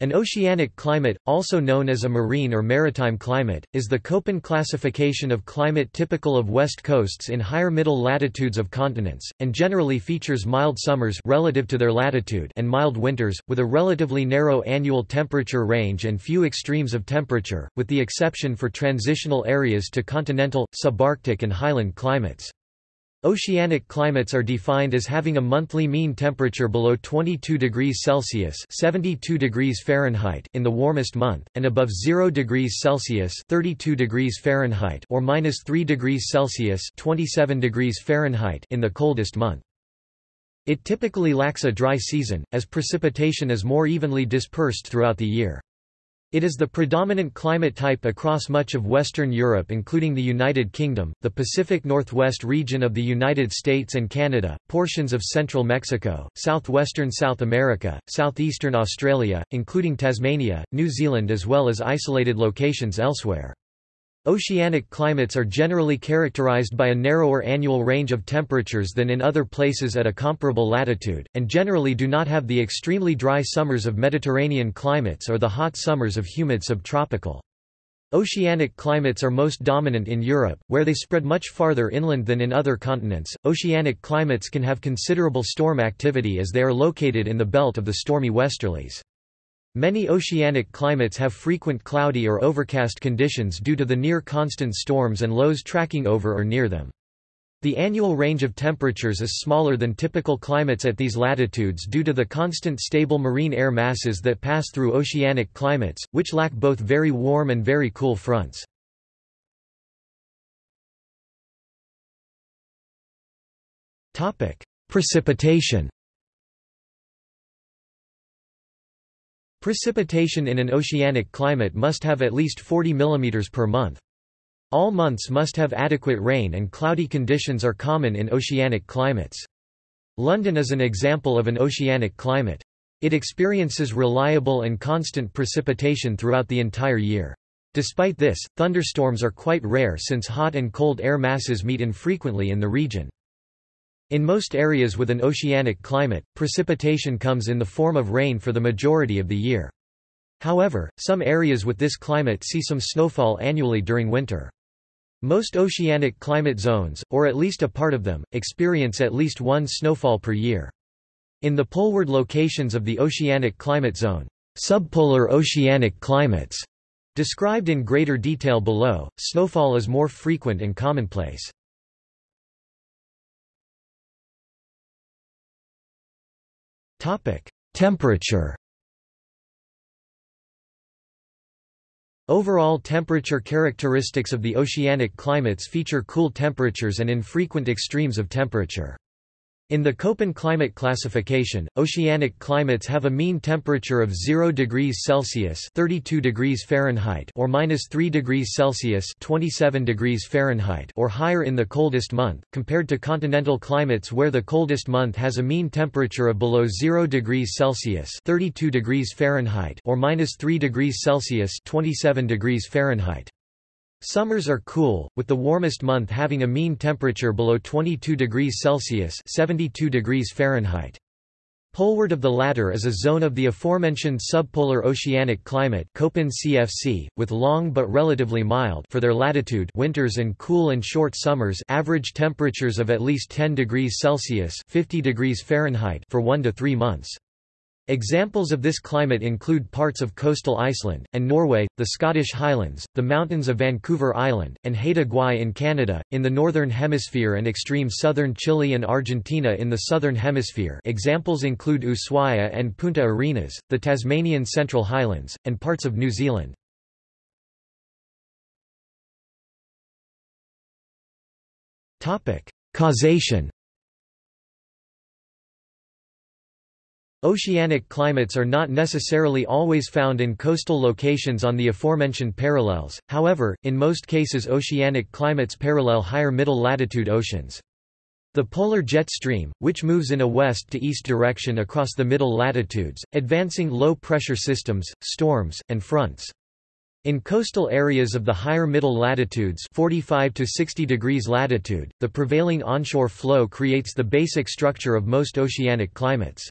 An oceanic climate, also known as a marine or maritime climate, is the Köppen classification of climate typical of west coasts in higher middle latitudes of continents, and generally features mild summers relative to their latitude and mild winters, with a relatively narrow annual temperature range and few extremes of temperature, with the exception for transitional areas to continental, subarctic and highland climates. Oceanic climates are defined as having a monthly mean temperature below 22 degrees Celsius (72 degrees Fahrenheit) in the warmest month, and above 0 degrees Celsius (32 degrees Fahrenheit) or minus 3 degrees Celsius (27 degrees Fahrenheit) in the coldest month. It typically lacks a dry season, as precipitation is more evenly dispersed throughout the year. It is the predominant climate type across much of Western Europe including the United Kingdom, the Pacific Northwest region of the United States and Canada, portions of central Mexico, southwestern South America, southeastern Australia, including Tasmania, New Zealand as well as isolated locations elsewhere. Oceanic climates are generally characterized by a narrower annual range of temperatures than in other places at a comparable latitude, and generally do not have the extremely dry summers of Mediterranean climates or the hot summers of humid subtropical. Oceanic climates are most dominant in Europe, where they spread much farther inland than in other continents. Oceanic climates can have considerable storm activity as they are located in the belt of the stormy westerlies. Many oceanic climates have frequent cloudy or overcast conditions due to the near-constant storms and lows tracking over or near them. The annual range of temperatures is smaller than typical climates at these latitudes due to the constant stable marine air masses that pass through oceanic climates, which lack both very warm and very cool fronts. Precipitation Precipitation in an oceanic climate must have at least 40 mm per month. All months must have adequate rain and cloudy conditions are common in oceanic climates. London is an example of an oceanic climate. It experiences reliable and constant precipitation throughout the entire year. Despite this, thunderstorms are quite rare since hot and cold air masses meet infrequently in the region. In most areas with an oceanic climate, precipitation comes in the form of rain for the majority of the year. However, some areas with this climate see some snowfall annually during winter. Most oceanic climate zones, or at least a part of them, experience at least one snowfall per year. In the poleward locations of the oceanic climate zone, subpolar oceanic climates, described in greater detail below, snowfall is more frequent and commonplace. Temperature Overall temperature characteristics of the oceanic climates feature cool temperatures and infrequent extremes of temperature. In the Köppen climate classification, oceanic climates have a mean temperature of 0 degrees Celsius (32 degrees Fahrenheit) or -3 degrees Celsius (27 degrees Fahrenheit) or higher in the coldest month, compared to continental climates where the coldest month has a mean temperature of below 0 degrees Celsius (32 degrees Fahrenheit) or -3 degrees Celsius (27 degrees Fahrenheit). Summers are cool, with the warmest month having a mean temperature below 22 degrees Celsius 72 degrees Fahrenheit. Poleward of the latter is a zone of the aforementioned subpolar oceanic climate Köppen CFC, with long but relatively mild for their latitude winters and cool and short summers average temperatures of at least 10 degrees Celsius 50 degrees Fahrenheit for 1 to 3 months. Examples of this climate include parts of coastal Iceland, and Norway, the Scottish Highlands, the mountains of Vancouver Island, and Haida Gwaii in Canada, in the Northern Hemisphere and extreme southern Chile and Argentina in the Southern Hemisphere examples include Ushuaia and Punta Arenas, the Tasmanian Central Highlands, and parts of New Zealand. Causation Oceanic climates are not necessarily always found in coastal locations on the aforementioned parallels, however, in most cases oceanic climates parallel higher middle latitude oceans. The polar jet stream, which moves in a west to east direction across the middle latitudes, advancing low-pressure systems, storms, and fronts. In coastal areas of the higher middle latitudes 45 to 60 degrees latitude, the prevailing onshore flow creates the basic structure of most oceanic climates.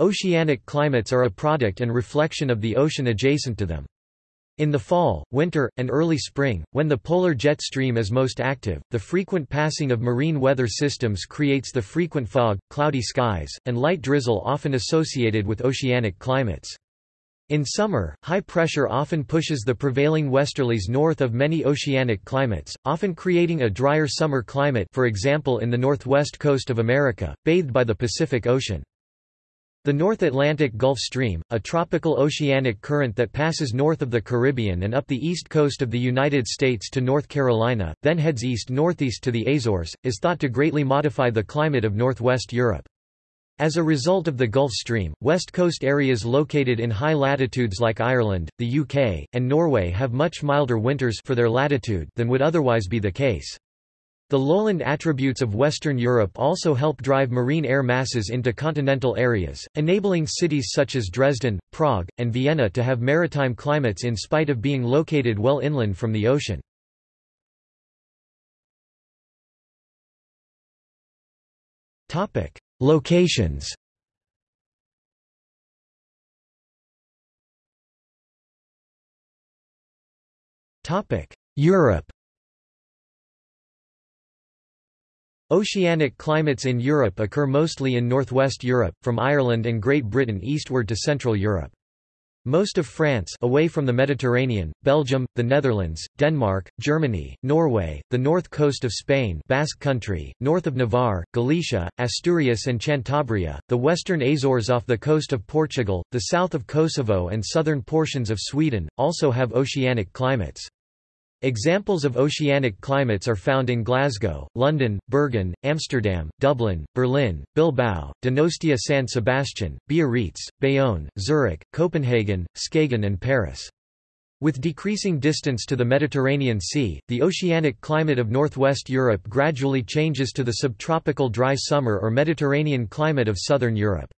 Oceanic climates are a product and reflection of the ocean adjacent to them. In the fall, winter, and early spring, when the polar jet stream is most active, the frequent passing of marine weather systems creates the frequent fog, cloudy skies, and light drizzle often associated with oceanic climates. In summer, high pressure often pushes the prevailing westerlies north of many oceanic climates, often creating a drier summer climate for example in the northwest coast of America, bathed by the Pacific Ocean. The North Atlantic Gulf Stream, a tropical oceanic current that passes north of the Caribbean and up the east coast of the United States to North Carolina, then heads east-northeast to the Azores, is thought to greatly modify the climate of northwest Europe. As a result of the Gulf Stream, west coast areas located in high latitudes like Ireland, the UK, and Norway have much milder winters for their latitude than would otherwise be the case. The lowland attributes of Western Europe also help drive marine air masses into continental areas, enabling cities such as Dresden, Prague, and Vienna to have maritime climates in spite of being located well inland from the ocean. Locations Europe Oceanic climates in Europe occur mostly in northwest Europe, from Ireland and Great Britain eastward to Central Europe. Most of France away from the Mediterranean, Belgium, the Netherlands, Denmark, Germany, Norway, the north coast of Spain Basque Country, north of Navarre, Galicia, Asturias and Cantabria, the western Azores off the coast of Portugal, the south of Kosovo and southern portions of Sweden, also have oceanic climates. Examples of oceanic climates are found in Glasgow, London, Bergen, Amsterdam, Dublin, Berlin, Bilbao, Donostia San Sebastian, Biarritz, Bayonne, Zurich, Copenhagen, Skagen and Paris. With decreasing distance to the Mediterranean Sea, the oceanic climate of northwest Europe gradually changes to the subtropical dry summer or Mediterranean climate of southern Europe.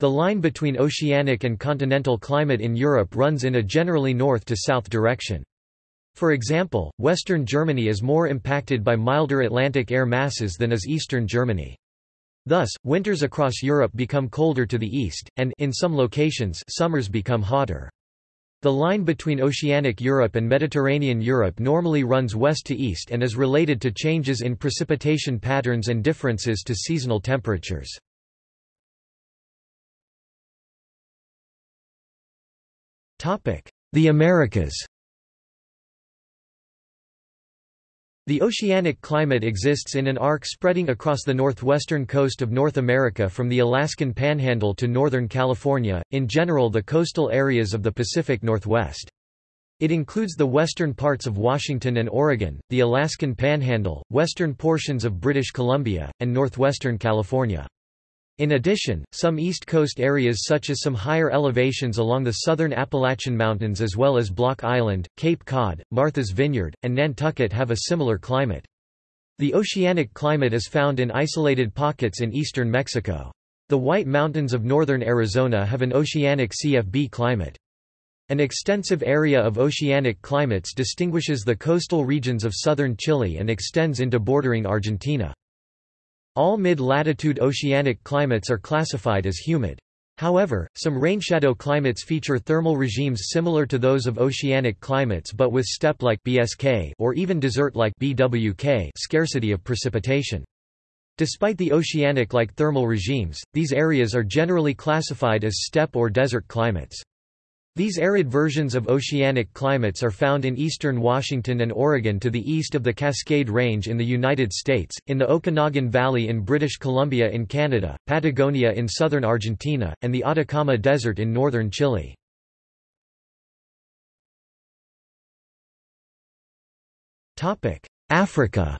The line between oceanic and continental climate in Europe runs in a generally north to south direction. For example, western Germany is more impacted by milder Atlantic air masses than is eastern Germany. Thus, winters across Europe become colder to the east, and in some locations summers become hotter. The line between oceanic Europe and Mediterranean Europe normally runs west to east and is related to changes in precipitation patterns and differences to seasonal temperatures. The Americas The oceanic climate exists in an arc spreading across the northwestern coast of North America from the Alaskan Panhandle to northern California, in general the coastal areas of the Pacific Northwest. It includes the western parts of Washington and Oregon, the Alaskan Panhandle, western portions of British Columbia, and northwestern California. In addition, some East Coast areas such as some higher elevations along the southern Appalachian Mountains as well as Block Island, Cape Cod, Martha's Vineyard, and Nantucket have a similar climate. The oceanic climate is found in isolated pockets in eastern Mexico. The White Mountains of northern Arizona have an oceanic CFB climate. An extensive area of oceanic climates distinguishes the coastal regions of southern Chile and extends into bordering Argentina. All mid-latitude oceanic climates are classified as humid. However, some rainshadow climates feature thermal regimes similar to those of oceanic climates but with steppe-like BSK or even desert-like BWK scarcity of precipitation. Despite the oceanic-like thermal regimes, these areas are generally classified as steppe or desert climates. These arid versions of oceanic climates are found in eastern Washington and Oregon to the east of the Cascade Range in the United States, in the Okanagan Valley in British Columbia in Canada, Patagonia in southern Argentina, and the Atacama Desert in northern Chile. Africa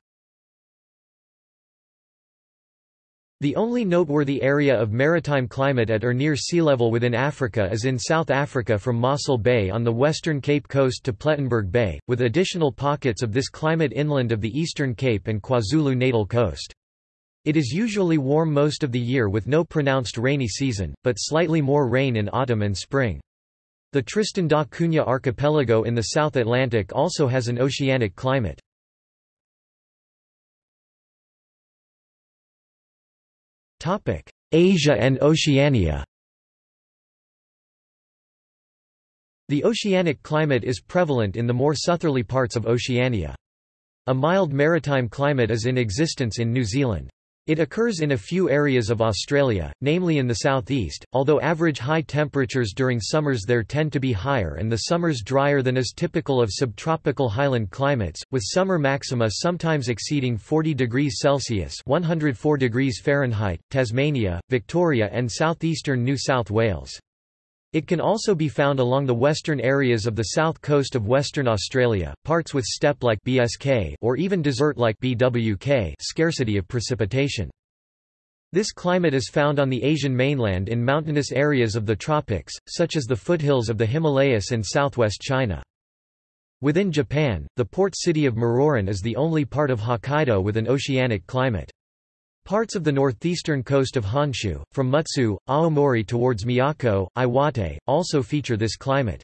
The only noteworthy area of maritime climate at or near sea level within Africa is in South Africa from Mossel Bay on the western Cape Coast to Plettenberg Bay, with additional pockets of this climate inland of the eastern Cape and KwaZulu-Natal coast. It is usually warm most of the year with no pronounced rainy season, but slightly more rain in autumn and spring. The Tristan da Cunha archipelago in the South Atlantic also has an oceanic climate. Asia and Oceania The oceanic climate is prevalent in the more southerly parts of Oceania. A mild maritime climate is in existence in New Zealand. It occurs in a few areas of Australia, namely in the southeast, although average high temperatures during summers there tend to be higher and the summers drier than is typical of subtropical highland climates, with summer maxima sometimes exceeding 40 degrees Celsius 104 degrees Fahrenheit, Tasmania, Victoria and southeastern New South Wales. It can also be found along the western areas of the south coast of Western Australia, parts with steppe-like BSK or even desert-like BWK scarcity of precipitation. This climate is found on the Asian mainland in mountainous areas of the tropics, such as the foothills of the Himalayas and southwest China. Within Japan, the port city of Muroran is the only part of Hokkaido with an oceanic climate. Parts of the northeastern coast of Honshu, from Mutsu, Aomori towards Miyako, Iwate, also feature this climate.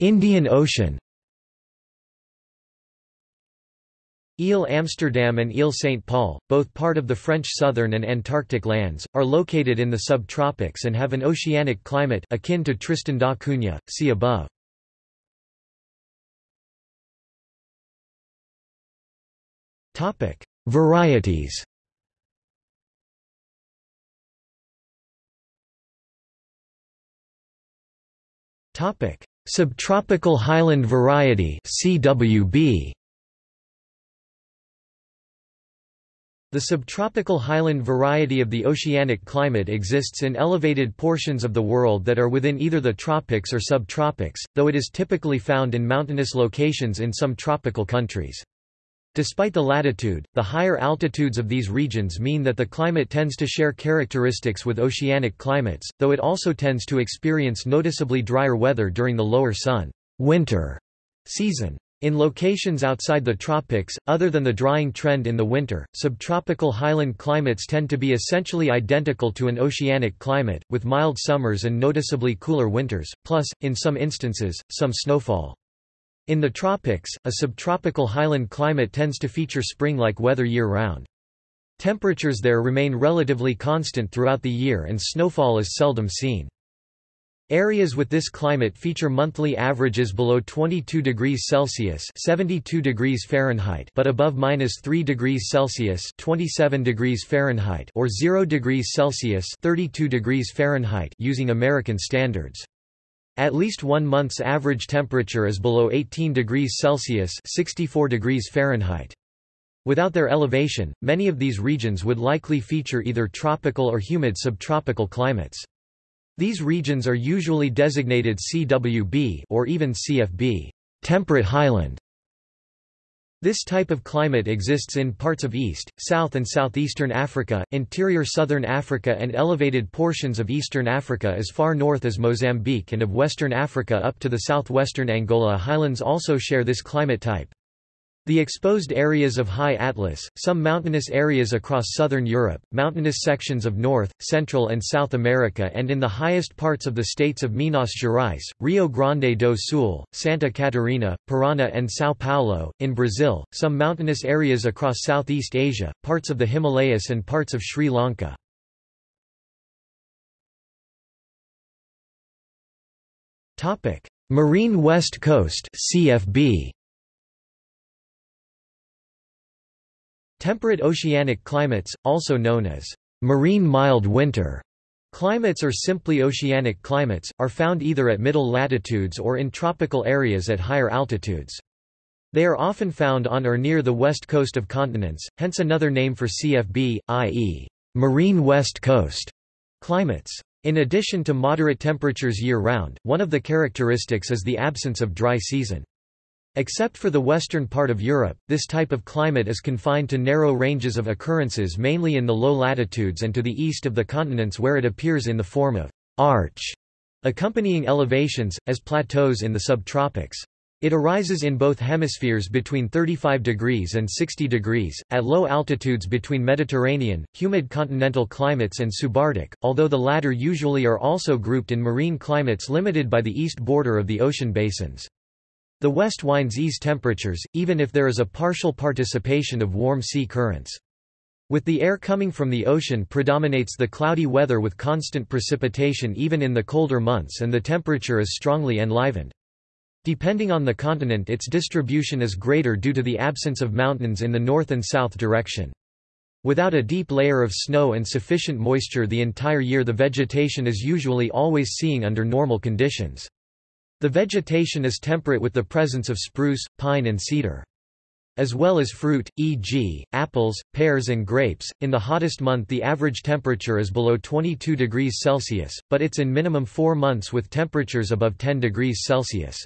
Indian Ocean Ile Amsterdam and Ile St. Paul, both part of the French southern and Antarctic lands, are located in the subtropics and have an oceanic climate akin to Tristan da Cunha, see above. Topic: Varieties. Topic: Subtropical Highland variety (CWB). The subtropical highland variety of the oceanic climate exists in elevated portions of the world that are within either the tropics or subtropics, though it is typically found in mountainous locations in some tropical countries. Despite the latitude, the higher altitudes of these regions mean that the climate tends to share characteristics with oceanic climates, though it also tends to experience noticeably drier weather during the lower sun winter season. In locations outside the tropics, other than the drying trend in the winter, subtropical highland climates tend to be essentially identical to an oceanic climate, with mild summers and noticeably cooler winters, plus, in some instances, some snowfall. In the tropics, a subtropical highland climate tends to feature spring-like weather year-round. Temperatures there remain relatively constant throughout the year and snowfall is seldom seen. Areas with this climate feature monthly averages below 22 degrees Celsius (72 degrees Fahrenheit) but above -3 degrees Celsius (27 degrees Fahrenheit) or 0 degrees Celsius (32 degrees Fahrenheit) using American standards. At least one month's average temperature is below 18 degrees Celsius 64 degrees Fahrenheit. Without their elevation, many of these regions would likely feature either tropical or humid subtropical climates. These regions are usually designated CWB or even CFB temperate highland. This type of climate exists in parts of East, South and Southeastern Africa, interior Southern Africa and elevated portions of Eastern Africa as far north as Mozambique and of Western Africa up to the southwestern Angola highlands also share this climate type. The exposed areas of High Atlas, some mountainous areas across southern Europe, mountainous sections of North, Central and South America and in the highest parts of the states of Minas Gerais, Rio Grande do Sul, Santa Catarina, Paraná and São Paulo, in Brazil, some mountainous areas across Southeast Asia, parts of the Himalayas and parts of Sri Lanka. Marine West Coast CFB Temperate oceanic climates, also known as marine mild winter climates or simply oceanic climates, are found either at middle latitudes or in tropical areas at higher altitudes. They are often found on or near the west coast of continents, hence another name for CFB, i.e., marine west coast climates. In addition to moderate temperatures year-round, one of the characteristics is the absence of dry season. Except for the western part of Europe, this type of climate is confined to narrow ranges of occurrences mainly in the low latitudes and to the east of the continents where it appears in the form of arch, accompanying elevations, as plateaus in the subtropics. It arises in both hemispheres between 35 degrees and 60 degrees, at low altitudes between Mediterranean, humid continental climates and subarctic, although the latter usually are also grouped in marine climates limited by the east border of the ocean basins. The west winds ease temperatures, even if there is a partial participation of warm sea currents. With the air coming from the ocean predominates the cloudy weather with constant precipitation even in the colder months and the temperature is strongly enlivened. Depending on the continent its distribution is greater due to the absence of mountains in the north and south direction. Without a deep layer of snow and sufficient moisture the entire year the vegetation is usually always seeing under normal conditions. The vegetation is temperate with the presence of spruce, pine and cedar. As well as fruit, e.g., apples, pears and grapes, in the hottest month the average temperature is below 22 degrees Celsius, but it's in minimum four months with temperatures above 10 degrees Celsius.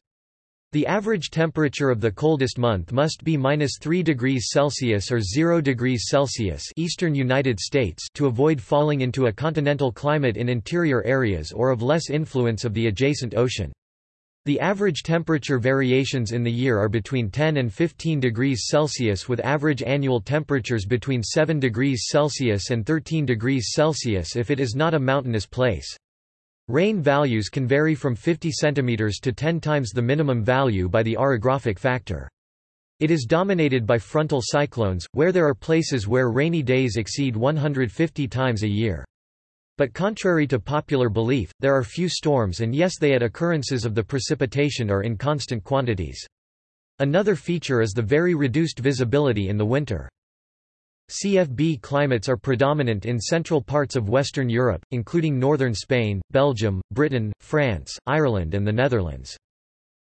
The average temperature of the coldest month must be minus 3 degrees Celsius or 0 degrees Celsius eastern United States to avoid falling into a continental climate in interior areas or of less influence of the adjacent ocean. The average temperature variations in the year are between 10 and 15 degrees Celsius with average annual temperatures between 7 degrees Celsius and 13 degrees Celsius if it is not a mountainous place. Rain values can vary from 50 cm to 10 times the minimum value by the orographic factor. It is dominated by frontal cyclones, where there are places where rainy days exceed 150 times a year. But contrary to popular belief, there are few storms and yes they at occurrences of the precipitation are in constant quantities. Another feature is the very reduced visibility in the winter. CFB climates are predominant in central parts of Western Europe, including northern Spain, Belgium, Britain, France, Ireland and the Netherlands.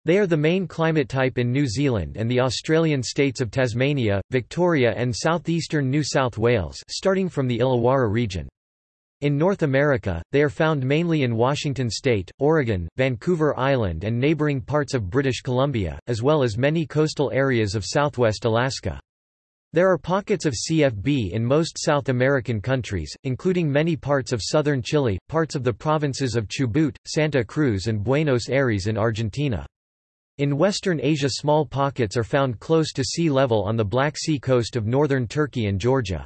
They are the main climate type in New Zealand and the Australian states of Tasmania, Victoria and southeastern New South Wales starting from the Illawarra region. In North America, they are found mainly in Washington state, Oregon, Vancouver Island and neighboring parts of British Columbia, as well as many coastal areas of southwest Alaska. There are pockets of CFB in most South American countries, including many parts of southern Chile, parts of the provinces of Chubut, Santa Cruz and Buenos Aires in Argentina. In Western Asia small pockets are found close to sea level on the Black Sea coast of northern Turkey and Georgia.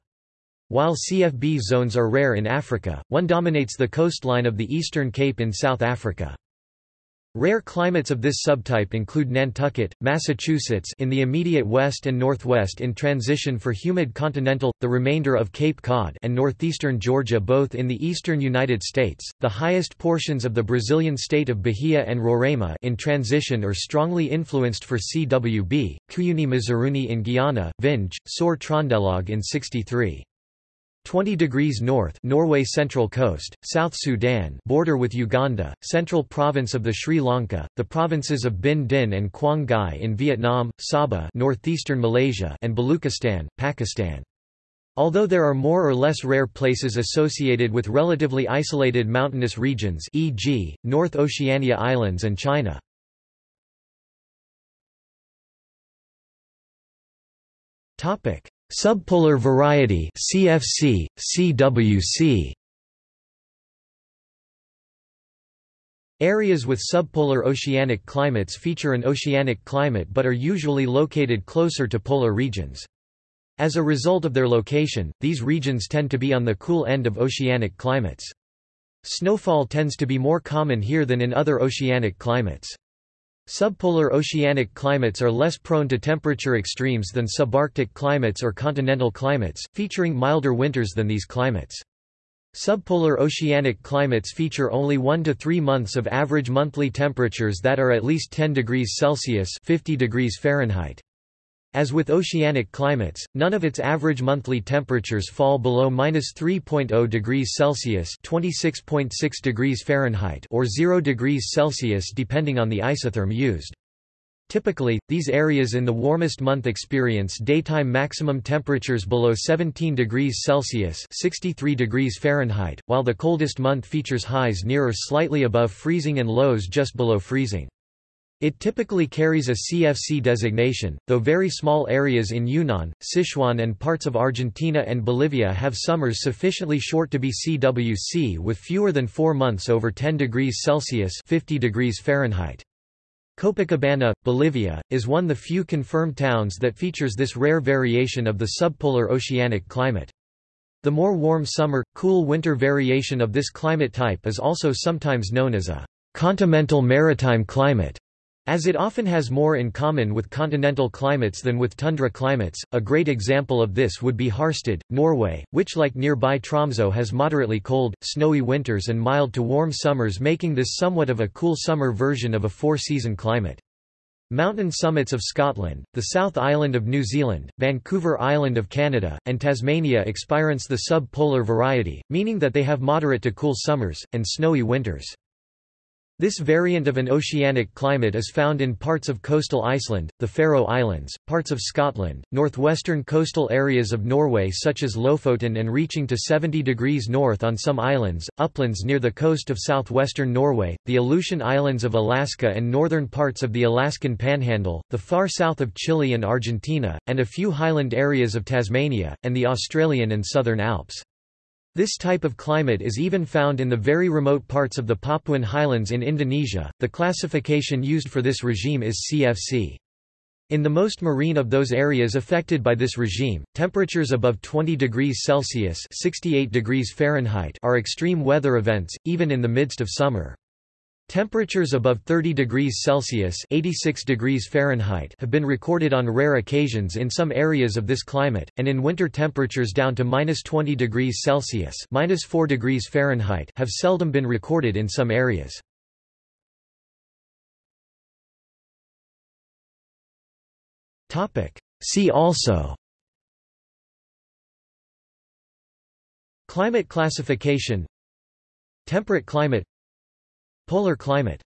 While CFB zones are rare in Africa, one dominates the coastline of the Eastern Cape in South Africa. Rare climates of this subtype include Nantucket, Massachusetts in the immediate west and northwest in transition for humid continental, the remainder of Cape Cod and northeastern Georgia both in the eastern United States, the highest portions of the Brazilian state of Bahia and Roraima in transition or strongly influenced for CWB, Cuyuni Mazaruni in Guyana, Vinj, Sor Trondelag in 63. 20 degrees north Norway Central Coast, South Sudan border with Uganda, Central Province of the Sri Lanka, the provinces of Binh Dinh and Quang Ngai in Vietnam, Sabah northeastern Malaysia and Baluchistan, Pakistan. Although there are more or less rare places associated with relatively isolated mountainous regions e.g., North Oceania Islands and China. Subpolar variety CFC, CWC. Areas with subpolar oceanic climates feature an oceanic climate but are usually located closer to polar regions. As a result of their location, these regions tend to be on the cool end of oceanic climates. Snowfall tends to be more common here than in other oceanic climates. Subpolar oceanic climates are less prone to temperature extremes than subarctic climates or continental climates, featuring milder winters than these climates. Subpolar oceanic climates feature only 1 to 3 months of average monthly temperatures that are at least 10 degrees Celsius 50 degrees Fahrenheit. As with oceanic climates, none of its average monthly temperatures fall below minus 3.0 degrees Celsius (26.6 degrees Fahrenheit) or 0 degrees Celsius depending on the isotherm used. Typically, these areas in the warmest month experience daytime maximum temperatures below 17 degrees Celsius (63 degrees Fahrenheit), while the coldest month features highs near or slightly above freezing and lows just below freezing. It typically carries a CFC designation, though very small areas in Yunnan, Sichuan and parts of Argentina and Bolivia have summers sufficiently short to be CWC with fewer than 4 months over 10 degrees Celsius 50 degrees Fahrenheit. Copacabana, Bolivia, is one of the few confirmed towns that features this rare variation of the subpolar oceanic climate. The more warm summer, cool winter variation of this climate type is also sometimes known as a continental maritime climate. As it often has more in common with continental climates than with tundra climates, a great example of this would be Harstad, Norway, which like nearby Tromsø has moderately cold, snowy winters and mild to warm summers making this somewhat of a cool summer version of a four-season climate. Mountain summits of Scotland, the South Island of New Zealand, Vancouver Island of Canada, and Tasmania experience the sub-polar variety, meaning that they have moderate to cool summers, and snowy winters. This variant of an oceanic climate is found in parts of coastal Iceland, the Faroe Islands, parts of Scotland, northwestern coastal areas of Norway such as Lofoten and reaching to 70 degrees north on some islands, uplands near the coast of southwestern Norway, the Aleutian Islands of Alaska and northern parts of the Alaskan Panhandle, the far south of Chile and Argentina, and a few highland areas of Tasmania, and the Australian and Southern Alps. This type of climate is even found in the very remote parts of the Papuan highlands in Indonesia. The classification used for this regime is CFC. In the most marine of those areas affected by this regime, temperatures above 20 degrees Celsius (68 degrees Fahrenheit) are extreme weather events, even in the midst of summer. Temperatures above 30 degrees Celsius (86 degrees Fahrenheit) have been recorded on rare occasions in some areas of this climate, and in winter temperatures down to -20 degrees Celsius (-4 degrees Fahrenheit) have seldom been recorded in some areas. Topic: See also Climate classification Temperate climate Polar climate